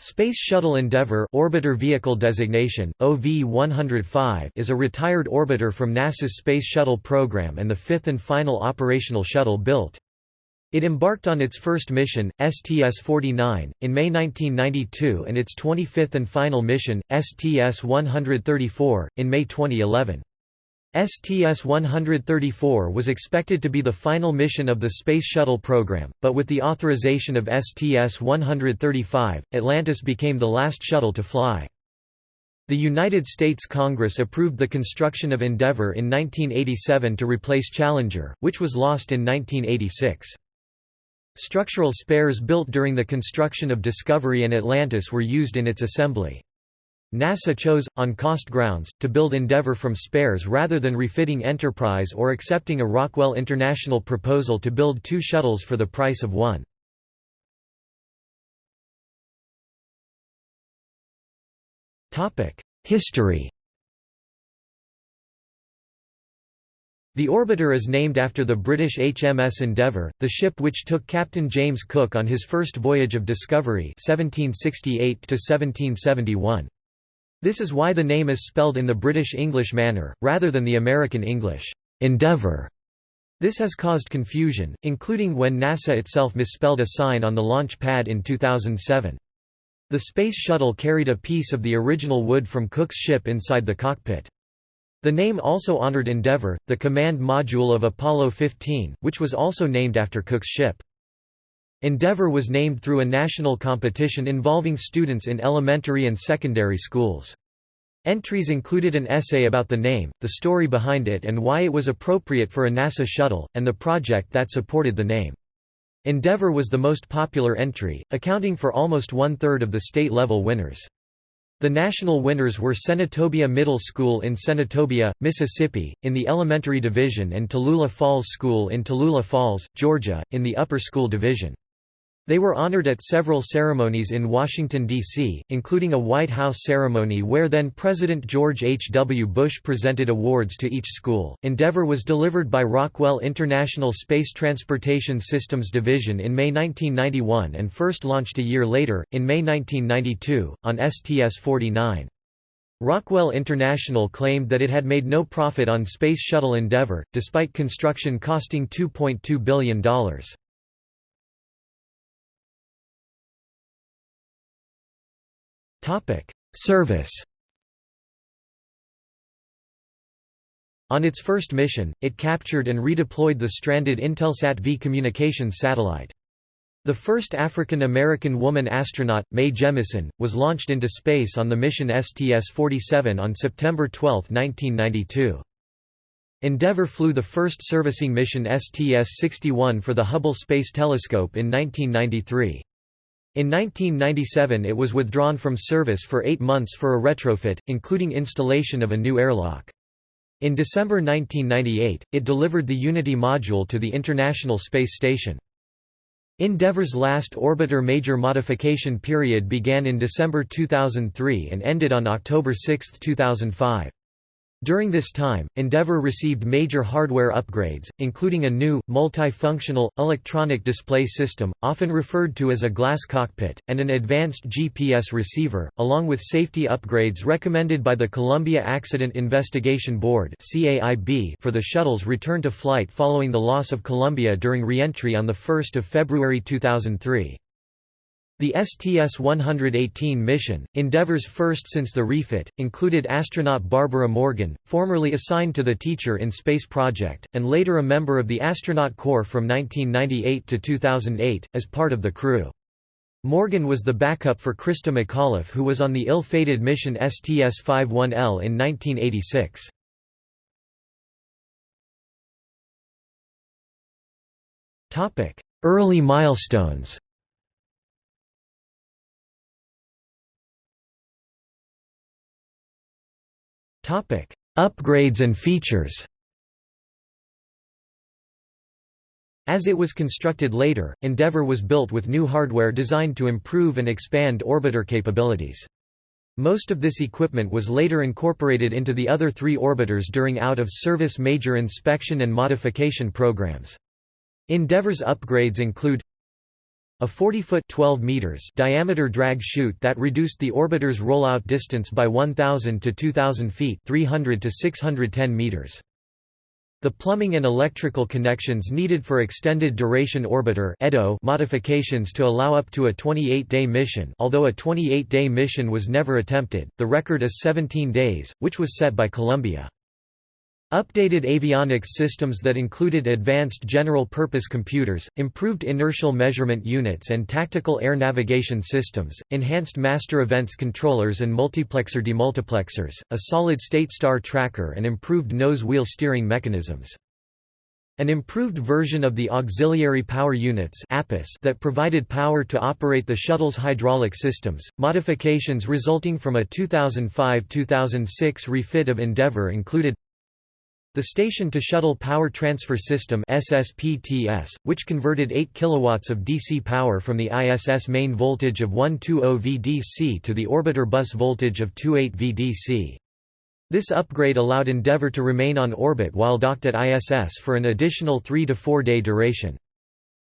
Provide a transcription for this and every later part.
Space Shuttle Endeavour orbiter vehicle designation, OV-105 is a retired orbiter from NASA's Space Shuttle program and the fifth and final operational shuttle built. It embarked on its first mission, STS-49, in May 1992 and its 25th and final mission, STS-134, in May 2011. STS-134 was expected to be the final mission of the Space Shuttle program, but with the authorization of STS-135, Atlantis became the last shuttle to fly. The United States Congress approved the construction of Endeavour in 1987 to replace Challenger, which was lost in 1986. Structural spares built during the construction of Discovery and Atlantis were used in its assembly. NASA chose, on cost grounds, to build Endeavour from spares rather than refitting Enterprise or accepting a Rockwell International proposal to build two shuttles for the price of one. History The orbiter is named after the British HMS Endeavour, the ship which took Captain James Cook on his first voyage of discovery 1768 -1771. This is why the name is spelled in the British English manner, rather than the American English, Endeavour. This has caused confusion, including when NASA itself misspelled a sign on the launch pad in 2007. The Space Shuttle carried a piece of the original wood from Cook's ship inside the cockpit. The name also honored Endeavour, the command module of Apollo 15, which was also named after Cook's ship. Endeavour was named through a national competition involving students in elementary and secondary schools. Entries included an essay about the name, the story behind it and why it was appropriate for a NASA shuttle, and the project that supported the name. Endeavour was the most popular entry, accounting for almost one-third of the state-level winners. The national winners were Senatobia Middle School in Senatobia, Mississippi, in the elementary division and Tallulah Falls School in Tallulah Falls, Georgia, in the upper school division. They were honored at several ceremonies in Washington, D.C., including a White House ceremony where then President George H. W. Bush presented awards to each school. Endeavour was delivered by Rockwell International Space Transportation Systems Division in May 1991 and first launched a year later, in May 1992, on STS 49. Rockwell International claimed that it had made no profit on Space Shuttle Endeavour, despite construction costing $2.2 billion. Service On its first mission, it captured and redeployed the stranded Intelsat V communications satellite. The first African-American woman astronaut, Mae Jemison, was launched into space on the mission STS-47 on September 12, 1992. Endeavour flew the first servicing mission STS-61 for the Hubble Space Telescope in 1993. In 1997 it was withdrawn from service for eight months for a retrofit, including installation of a new airlock. In December 1998, it delivered the Unity module to the International Space Station. Endeavour's last orbiter major modification period began in December 2003 and ended on October 6, 2005. During this time, Endeavour received major hardware upgrades, including a new, multi-functional, electronic display system, often referred to as a glass cockpit, and an advanced GPS receiver, along with safety upgrades recommended by the Columbia Accident Investigation Board for the shuttle's return to flight following the loss of Columbia during re-entry on 1 February 2003. The STS-118 mission, Endeavour's first since the refit, included astronaut Barbara Morgan, formerly assigned to the Teacher in Space project, and later a member of the Astronaut Corps from 1998 to 2008, as part of the crew. Morgan was the backup for Christa McAuliffe who was on the ill-fated mission STS-51L in 1986. Early milestones Upgrades and features As it was constructed later, Endeavour was built with new hardware designed to improve and expand orbiter capabilities. Most of this equipment was later incorporated into the other three orbiters during out-of-service major inspection and modification programs. Endeavour's upgrades include A 40-foot (12 meters) diameter drag chute that reduced the orbiter's rollout distance by 1,000 to 2,000 feet (300 to 610 meters). The plumbing and electrical connections needed for extended duration orbiter modifications to allow up to a 28-day mission although a 28-day mission was never attempted, the record is 17 days, which was set by Columbia. Updated avionics systems that included advanced general-purpose computers, improved inertial measurement units and tactical air navigation systems, enhanced master events controllers and multiplexer demultiplexers, a solid-state star tracker and improved nose-wheel steering mechanisms. An improved version of the Auxiliary Power Units that provided power to operate the shuttle's hydraulic systems. Modifications resulting from a 2005-2006 refit of Endeavour included the Station-to-Shuttle Power Transfer System SSPTS, which converted 8 kW of DC power from the ISS main voltage of 120 VDC to the orbiter bus voltage of 28 VDC. This upgrade allowed Endeavour to remain on orbit while docked at ISS for an additional 3 to 4 day duration.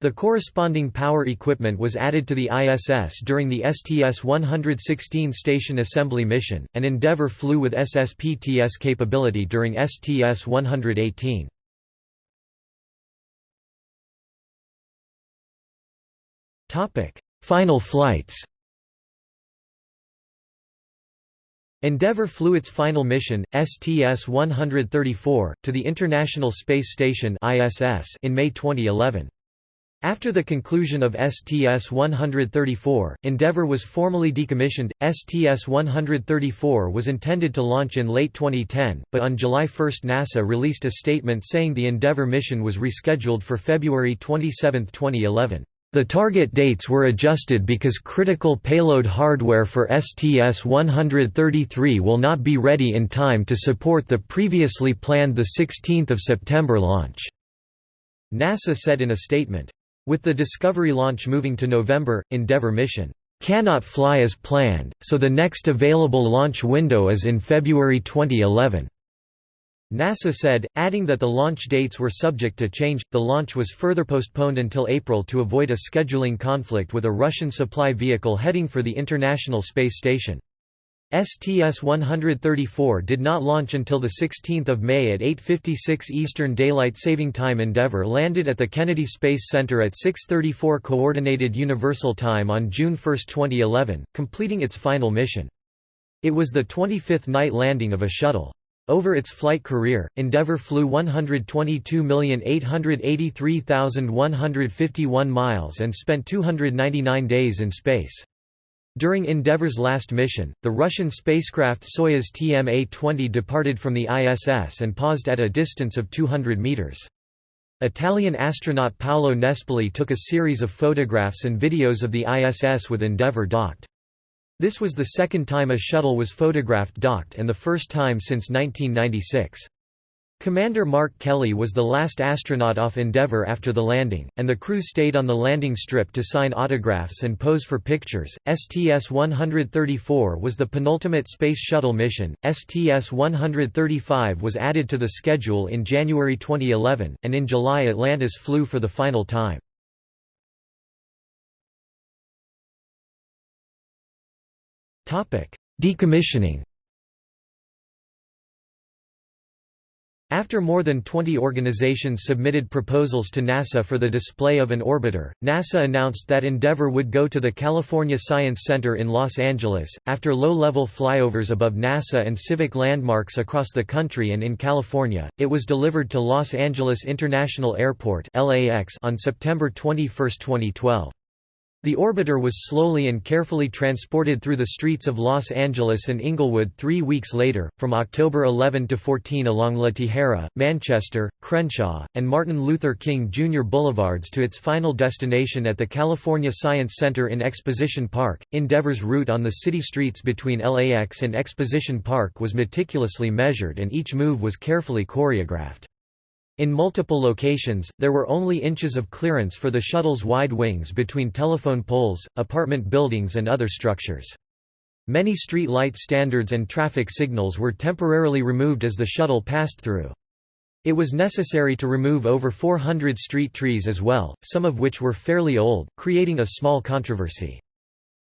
The corresponding power equipment was added to the ISS during the STS-116 station assembly mission, and Endeavour flew with SSPTS capability during STS-118. Final flights Endeavour flew its final mission, STS-134, to the International Space Station in May 2011. After the conclusion of STS-134, Endeavour was formally decommissioned. STS-134 was intended to launch in late 2010, but on July 1 NASA released a statement saying the Endeavour mission was rescheduled for February 27, 2011. The target dates were adjusted because critical payload hardware for STS-133 will not be ready in time to support the previously planned 16 September launch, NASA said in a statement. With the Discovery launch moving to November, Endeavour mission cannot fly as planned, so the next available launch window is in February 2011. NASA said, adding that the launch dates were subject to change. The launch was further postponed until April to avoid a scheduling conflict with a Russian supply vehicle heading for the International Space Station. STS-134 did not launch until 16 May at 8.56 Eastern Daylight Saving Time Endeavour landed at the Kennedy Space Center at 6.34 Coordinated Universal Time on June 1, 2011, completing its final mission. It was the 25th night landing of a shuttle. Over its flight career, Endeavour flew 122,883,151 miles and spent 299 days in space. During Endeavour's last mission, the Russian spacecraft Soyuz TMA-20 departed from the ISS and paused at a distance of 200 meters. Italian astronaut Paolo Nespoli took a series of photographs and videos of the ISS with Endeavour docked. This was the second time a shuttle was photographed docked and the first time since 1996. Commander Mark Kelly was the last astronaut off Endeavour after the landing, and the crew stayed on the landing strip to sign autographs and pose for pictures. STS 134 was the penultimate Space Shuttle mission. STS 135 was added to the schedule in January 2011, and in July Atlantis flew for the final time. Decommissioning After more than 20 organizations submitted proposals to NASA for the display of an orbiter, NASA announced that Endeavour would go to the California Science Center in Los Angeles. After low level flyovers above NASA and civic landmarks across the country and in California, it was delivered to Los Angeles International Airport on September 21, 2012. The orbiter was slowly and carefully transported through the streets of Los Angeles and Inglewood three weeks later, from October 11 to 14 along La Tijera, Manchester, Crenshaw, and Martin Luther King Jr. Boulevards to its final destination at the California Science Center in Exposition Park. Endeavor's route on the city streets between LAX and Exposition Park was meticulously measured and each move was carefully choreographed. In multiple locations, there were only inches of clearance for the shuttle's wide wings between telephone poles, apartment buildings and other structures. Many street light standards and traffic signals were temporarily removed as the shuttle passed through. It was necessary to remove over 400 street trees as well, some of which were fairly old, creating a small controversy.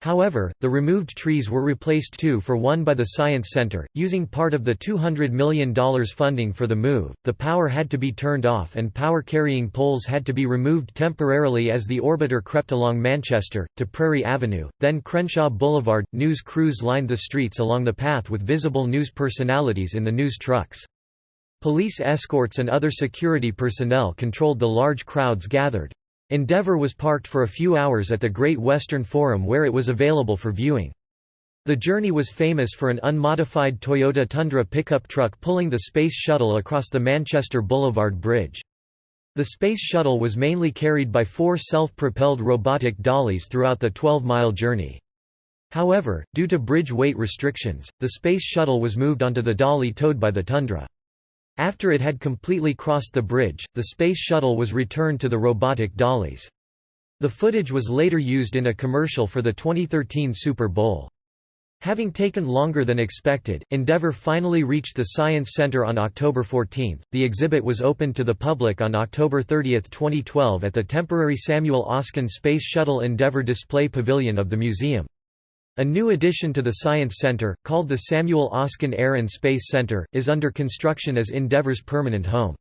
However, the removed trees were replaced two for one by the Science Center. Using part of the $200 million funding for the move, the power had to be turned off and power carrying poles had to be removed temporarily as the orbiter crept along Manchester, to Prairie Avenue, then Crenshaw Boulevard. News crews lined the streets along the path with visible news personalities in the news trucks. Police escorts and other security personnel controlled the large crowds gathered. Endeavour was parked for a few hours at the Great Western Forum where it was available for viewing. The journey was famous for an unmodified Toyota Tundra pickup truck pulling the Space Shuttle across the Manchester Boulevard Bridge. The Space Shuttle was mainly carried by four self-propelled robotic dollies throughout the 12-mile journey. However, due to bridge weight restrictions, the Space Shuttle was moved onto the dolly towed by the Tundra. After it had completely crossed the bridge, the Space Shuttle was returned to the robotic dollies. The footage was later used in a commercial for the 2013 Super Bowl. Having taken longer than expected, Endeavour finally reached the Science Center on October 14. The exhibit was opened to the public on October 30, 2012 at the temporary Samuel Oschin Space Shuttle Endeavour Display Pavilion of the museum. A new addition to the Science Center, called the Samuel Oschin Air and Space Center, is under construction as Endeavour's permanent home.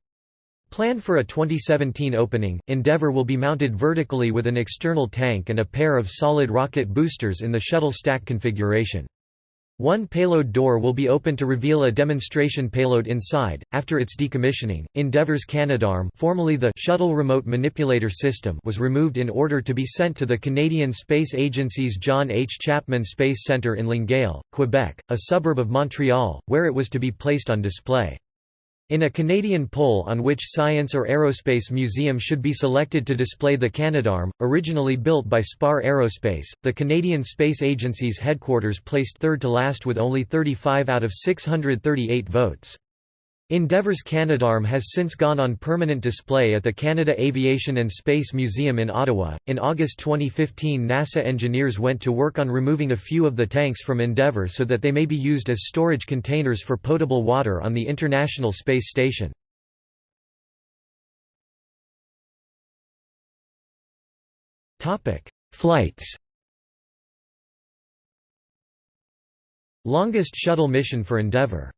Planned for a 2017 opening, Endeavour will be mounted vertically with an external tank and a pair of solid rocket boosters in the shuttle stack configuration. One payload door will be open to reveal a demonstration payload inside. After its decommissioning, Endeavour's Canadarm, formerly the Shuttle Remote Manipulator System, was removed in order to be sent to the Canadian Space Agency's John H. Chapman Space Centre in Longueuil, Quebec, a suburb of Montreal, where it was to be placed on display. In a Canadian poll on which science or aerospace museum should be selected to display the Canadarm, originally built by Spar Aerospace, the Canadian Space Agency's headquarters placed third to last with only 35 out of 638 votes. Endeavour's Canadarm has since gone on permanent display at the Canada Aviation and Space Museum in Ottawa. In August 2015, NASA engineers went to work on removing a few of the tanks from Endeavour so that they may be used as storage containers for potable water on the International Space Station. Topic: Flights. Longest shuttle mission for Endeavour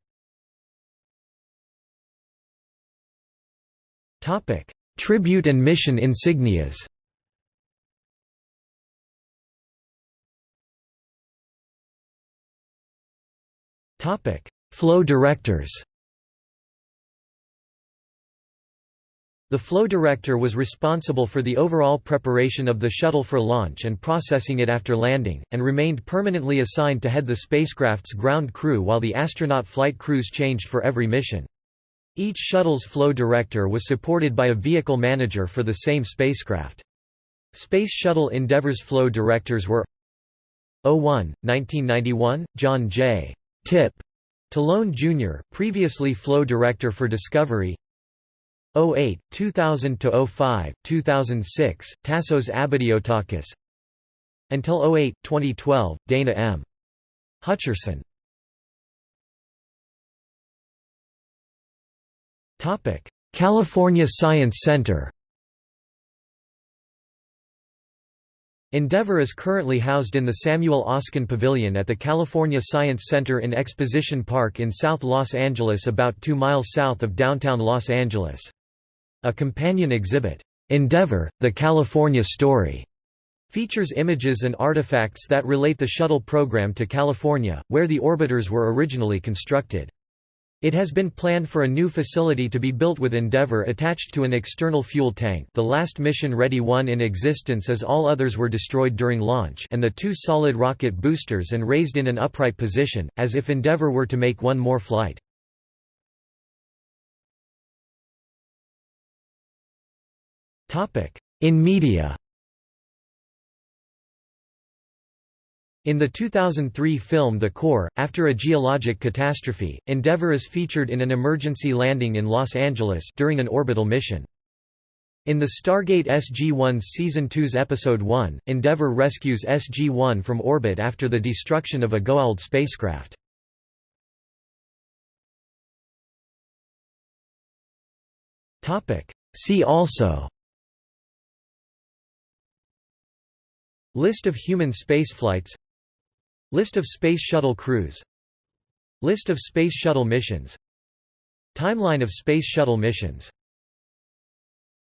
Topic: Tribute and mission insignias. Topic: Flow directors. The flow director was responsible for the overall preparation of the shuttle for launch and processing it after landing, and remained permanently assigned to head the spacecraft's ground crew while the astronaut flight crews changed for every mission. Each shuttle's flow director was supported by a vehicle manager for the same spacecraft. Space Shuttle Endeavour's flow directors were 01, 1991, John J. Tip Talone Jr., previously flow director for Discovery 08, 2000–05, 2006, Tassos Abadiotakis Until 08, 2012, Dana M. Hutcherson California Science Center Endeavour is currently housed in the Samuel Oschin Pavilion at the California Science Center in Exposition Park in South Los Angeles about two miles south of downtown Los Angeles. A companion exhibit, Endeavor, The California Story' features images and artifacts that relate the shuttle program to California, where the orbiters were originally constructed. It has been planned for a new facility to be built with Endeavour attached to an external fuel tank the last mission-ready one in existence as all others were destroyed during launch and the two solid rocket boosters and raised in an upright position, as if Endeavour were to make one more flight. In media In the 2003 film The Core, after a geologic catastrophe, Endeavour is featured in an emergency landing in Los Angeles during an orbital mission. In the Stargate SG-1 Season 2's Episode 1, Endeavour rescues SG-1 from orbit after the destruction of a Goa'uld spacecraft. See also List of human spaceflights List of Space Shuttle crews. List of Space Shuttle missions. Timeline of Space Shuttle missions